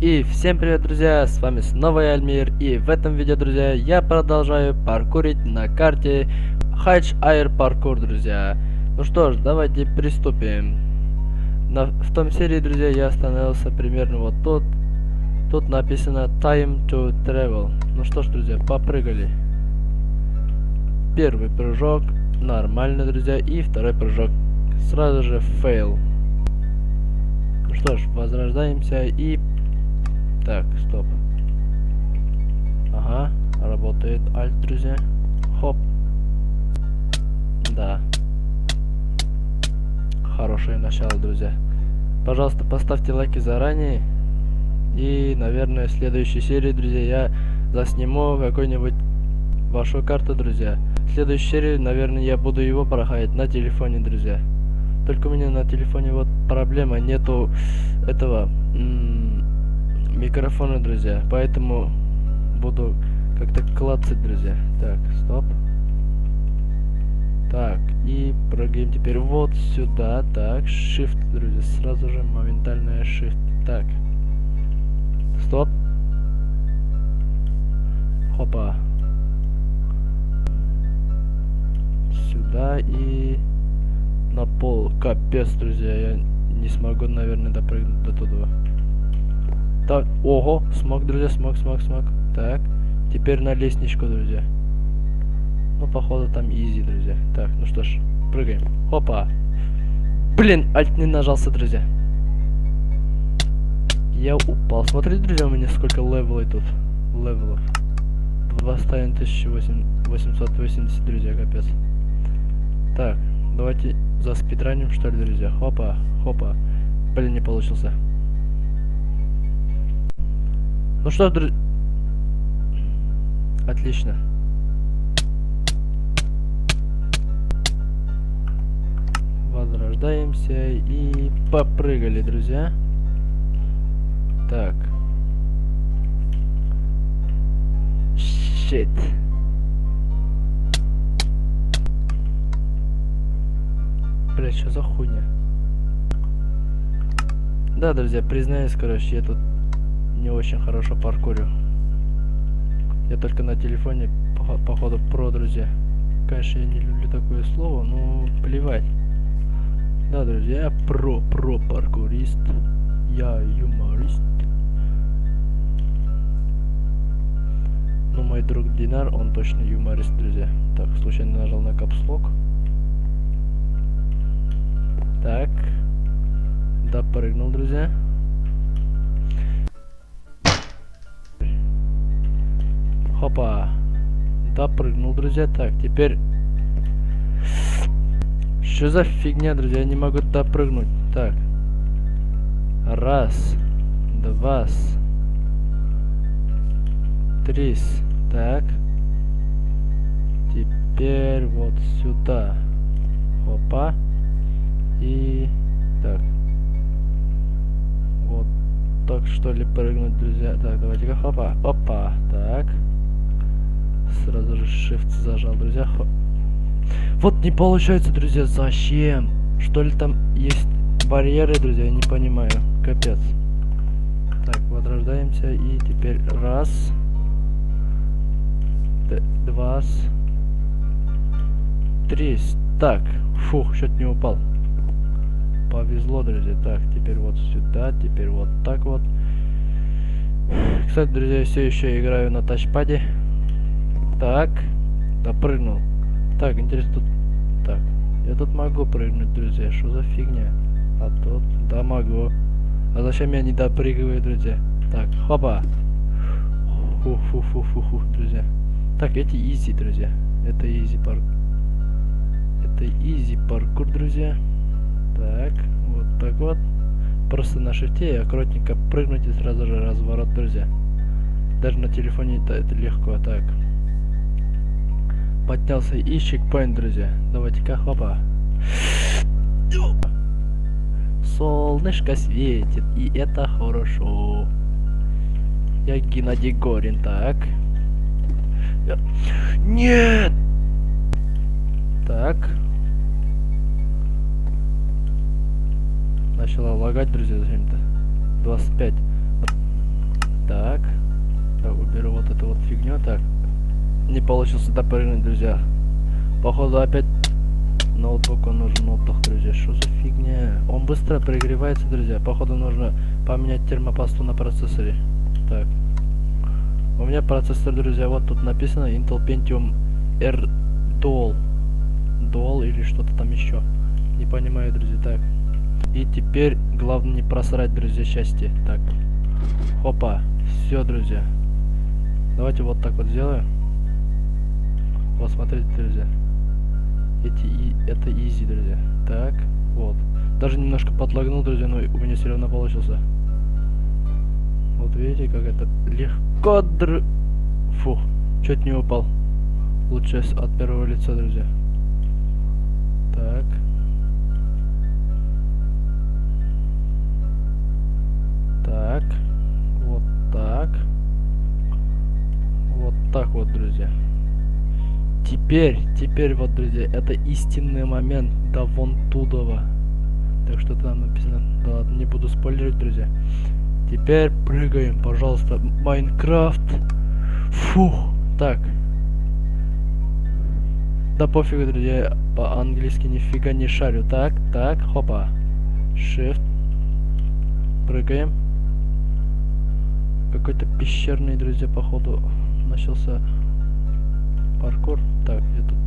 И всем привет, друзья, с вами снова я, Альмир, и в этом видео, друзья, я продолжаю паркурить на карте Хайдж Air Паркур, друзья. Ну что ж, давайте приступим. На, в том серии, друзья, я остановился примерно вот тут. Тут написано Time to Travel. Ну что ж, друзья, попрыгали. Первый прыжок, нормально, друзья, и второй прыжок сразу же fail. Ну что ж, возрождаемся и так, стоп. Ага, работает альт, друзья. Хоп. Да. Хорошее начало, друзья. Пожалуйста, поставьте лайки заранее. И, наверное, в следующей серии, друзья, я засниму какой-нибудь вашу карту, друзья. В следующей серии, наверное, я буду его проходить на телефоне, друзья. Только у меня на телефоне вот проблема, нету этого микрофона, друзья. Поэтому буду как-то клацать, друзья. Так, стоп. Так, и прыгаем теперь вот сюда. Так, shift, друзья. Сразу же моментальная shift. Так. Стоп. Хопа. Сюда и на пол. Капец, друзья. Я не смогу, наверное, допрыгнуть до туда. Так, ого, смог, друзья, смог, смог, смог. Так, теперь на лестничку, друзья. Ну, походу, там easy, друзья. Так, ну что ж, прыгаем. Опа. Блин, alt не нажался, друзья. Я упал. Смотрите, друзья, у меня сколько level ов тут. Level ов. 2880, друзья, капец. Так, давайте за спидраним, что ли, друзья. Хопа, хопа. Блин, не получился. Ну что, друзья... Отлично. Возрождаемся и попрыгали, друзья. Так. Щит. Бля, что за хуйня? Да, друзья, признаюсь, короче, я тут не очень хорошо паркурю. Я только на телефоне, по походу, про, друзья. Конечно, я не люблю такое слово, но плевать. Да, друзья, я про, про паркурист. Я юморист. Ну, мой друг Динар, он точно юморист, друзья. Так, случайно нажал на капслок. Так. Допрыгнул, друзья. Хопа. Допрыгнул, друзья. Так, теперь... Что за фигня, друзья? Я не могу допрыгнуть. Так. Раз. Два. Три. Так. Теперь вот сюда. Хопа. И... Так. Вот так что ли прыгнуть, друзья. Так, давайте-ка. Хопа. Опа. Так. Сразу же shift зажал, друзья. Вот не получается, друзья, зачем? Что ли там есть барьеры, друзья, я не понимаю. Капец. Так, возрождаемся и теперь раз. Два. Три. Так, фух, что-то не упал. Повезло, друзья. Так, теперь вот сюда, теперь вот так вот. Кстати, друзья, все еще играю на тачпаде. Так. Допрыгнул. Так, интересно, тут... Так. Я тут могу прыгнуть, друзья. Что за фигня? А тут... Да, могу. А зачем я не допрыгиваю, друзья? Так, хопа. Фу-фу-фу-фу-фу, друзья. Так, эти easy, друзья. Это easy парк. Это easy паркур, друзья. Так, вот так вот. Просто на шифте и аккуратненько прыгнуть и сразу же разворот, друзья. Даже на телефоне это, это легко. Так поднялся и чекпоинт, друзья. Давайте-ка, хопа. Солнышко светит, и это хорошо. Я Геннадий Горин, так. Я... Нет! Так. Начала лагать, друзья, зачем-то. 25. эту вот фигню. Так. Не получилось допрыгнуть, друзья. Походу опять ноутбуку нужен отдых, друзья. Что за фигня? Он быстро прогревается, друзья. Походу нужно поменять термопасту на процессоре. Так. У меня процессор, друзья, вот тут написано Intel Pentium R Dual. Dual или что-то там еще. Не понимаю, друзья. Так. И теперь главное не просрать, друзья, счастье. Так. Хопа. Все, друзья. Давайте вот так вот сделаем. Вот, смотрите, друзья. Эти и это изи, друзья. Так, вот. Даже немножко подлагнул, друзья, но у меня все равно получился. Вот видите, как это легко др... Фух, чуть не упал. Лучше от первого лица, друзья. Так. Теперь, теперь вот, друзья, это истинный момент до вон тудова. Так что там написано. Да ладно, не буду спойлерить, друзья. Теперь прыгаем, пожалуйста. Майнкрафт. Фух. Так. Да пофигу, друзья, по-английски нифига не шарю. Так, так, хопа. Shift. Прыгаем. Какой-то пещерный, друзья, походу начался паркур. Так, я тут,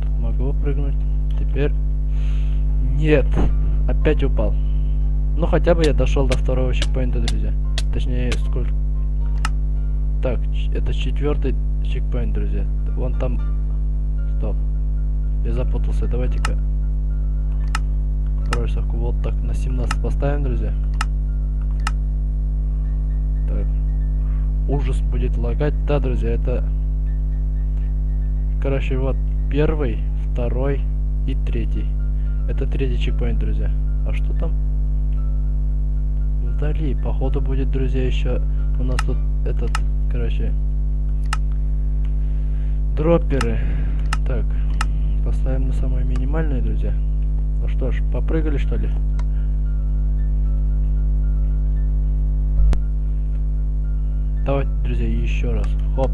тут могу прыгнуть. Теперь нет, опять упал. Ну хотя бы я дошел до второго чекпоинта, друзья. Точнее, сколько? Так, это четвертый чекпоинт, друзья. Вон там. Стоп. Я запутался. Давайте-ка. Бросовку вот так на 17 поставим, друзья. Так. Ужас будет лагать. Да, друзья, это Короче, вот первый, второй и третий. Это третий чекпоинт, друзья. А что там? Вдали, походу будет, друзья, еще у нас тут этот, короче, дропперы. Так, поставим на самое минимальное, друзья. Ну что ж, попрыгали, что ли? Давайте, друзья, еще раз. Хоп,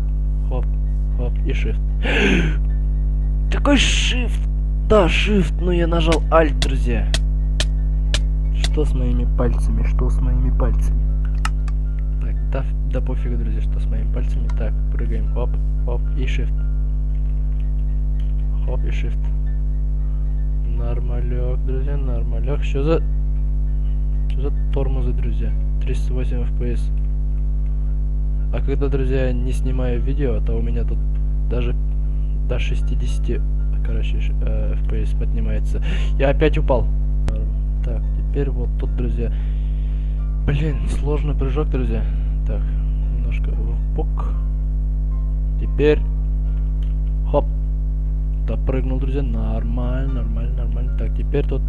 хоп и shift. Какой shift? Да, shift, но я нажал alt, друзья. Что с моими пальцами? Что с моими пальцами? Так, да, да пофигу, друзья, что с моими пальцами. Так, прыгаем. Хоп, хоп и shift. Хоп и shift. Нормалек, друзья, нормалек. Что за... Что за тормозы, друзья? 308 FPS. А когда, друзья, не снимаю видео, то у меня тут даже до 60, короче, э, FPS поднимается. Я опять упал. Так, теперь вот тут, друзья. Блин, сложный прыжок, друзья. Так, немножко в бок. Теперь, хоп, допрыгнул, друзья. Нормально, нормально, нормально. Так, теперь тут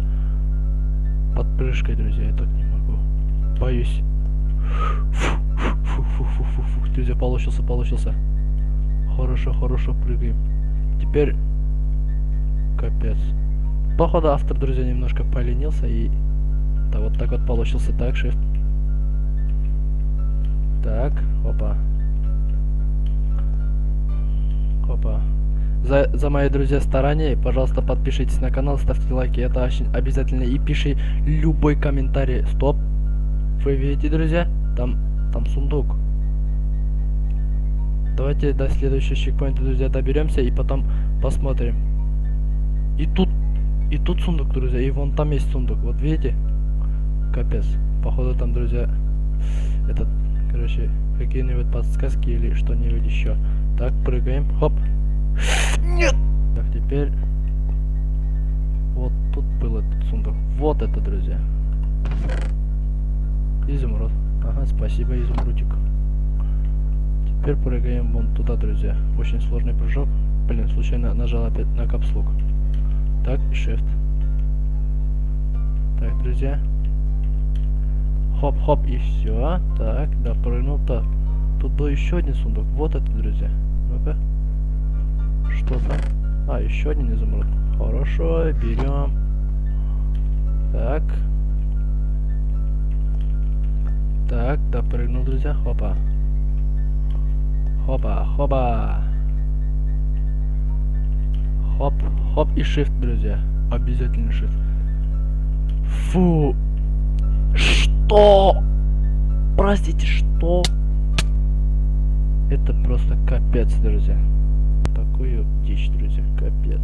под прыжкой, друзья. Я так не могу. Боюсь. Фу, фу, фу, фу, фу, фу. Друзья, получился, получился. Хорошо, хорошо прыгаем. Теперь... Капец. Походу автор, друзья, немножко поленился и... Да, вот так вот получился. Так, shift. Так, опа. Опа. За, за мои, друзья, старания, пожалуйста, подпишитесь на канал, ставьте лайки, это очень обязательно. И пиши любой комментарий. Стоп. Вы видите, друзья? Там, там сундук. Давайте до следующего чекпоинта, друзья, доберемся и потом посмотрим. И тут, и тут сундук, друзья, и вон там есть сундук. Вот видите? Капец. Походу там, друзья, этот, короче, какие-нибудь подсказки или что-нибудь еще. Так, прыгаем. Хоп. Нет! Так, теперь... Вот тут был этот сундук. Вот это, друзья. Изумруд. Ага, спасибо, изумрудик. Теперь прыгаем вон туда, друзья. Очень сложный прыжок. Блин, случайно нажал опять на капслук. Так, shift. Так, друзья. Хоп-хоп, и все. Так, допрыгнул. Так. Тут был еще один сундук. Вот это, друзья. Ну-ка. Что там? А, еще один изумруд. Хорошо, берем. Так. Так, допрыгнул, друзья. Хопа. Хопа, хопа. Хоп, хоп и shift, друзья. Обязательно shift. Фу. Что? Простите, что? Это просто капец, друзья. Такую дичь, друзья, капец.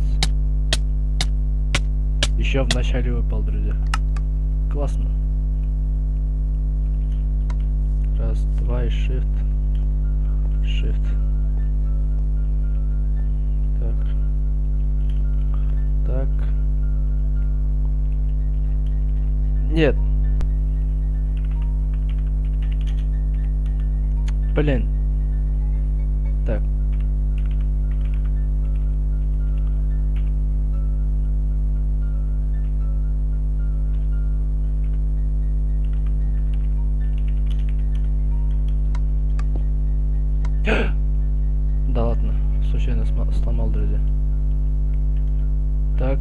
Еще в начале выпал, друзья. Классно. Раз, два и shift. Shift. Так. Так. Нет. Блин. Да ладно, случайно сломал, друзья. Так.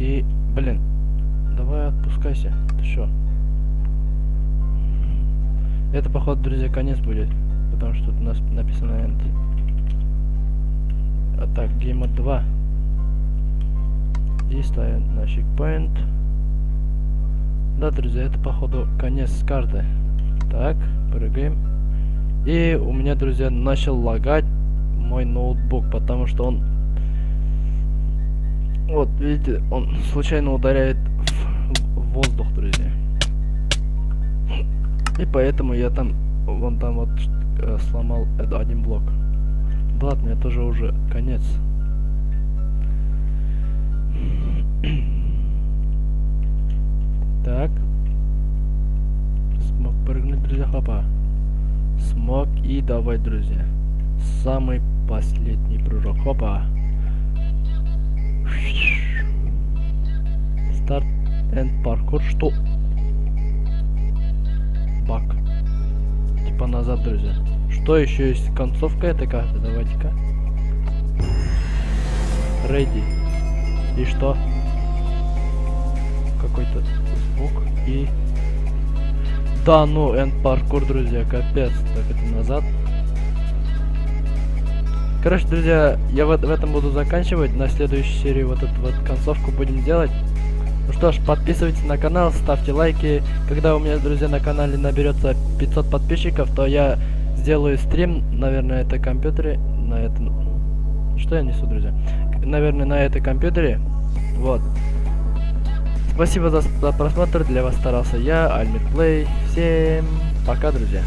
И, блин, давай отпускайся. Ты шо? Это, походу, друзья, конец будет. Потому что тут у нас написано end. А так, Game Mode 2. И ставим на чекпоинт. Да, друзья, это, походу, конец карты. Так, прыгаем. И у меня, друзья, начал лагать мой ноутбук, потому что он... Вот, видите, он случайно ударяет в, воздух, друзья. И поэтому я там, вон там вот э, сломал один блок. Да ладно, это же уже конец. Так. Смог прыгнуть, друзья, хопа. Смог и давай, друзья. Самый последний прыжок. Хопа. Старт энд паркур. Что? Бак. Типа назад, друзья. Что еще есть? Концовка этой карты. Давайте-ка. Ready. И что? Какой-то звук и... Да, ну, энд паркур, друзья, капец. Так, это назад. Короче, друзья, я в, в этом буду заканчивать. На следующей серии вот эту вот концовку будем делать. Ну что ж, подписывайтесь на канал, ставьте лайки. Когда у меня, друзья, на канале наберется 500 подписчиков, то я сделаю стрим, наверное, на этой компьютере. На этом... Что я несу, друзья? Наверное, на этой компьютере. Вот. Спасибо за, просмотр. Для вас старался я, Альмит Плей. Всем пока, друзья.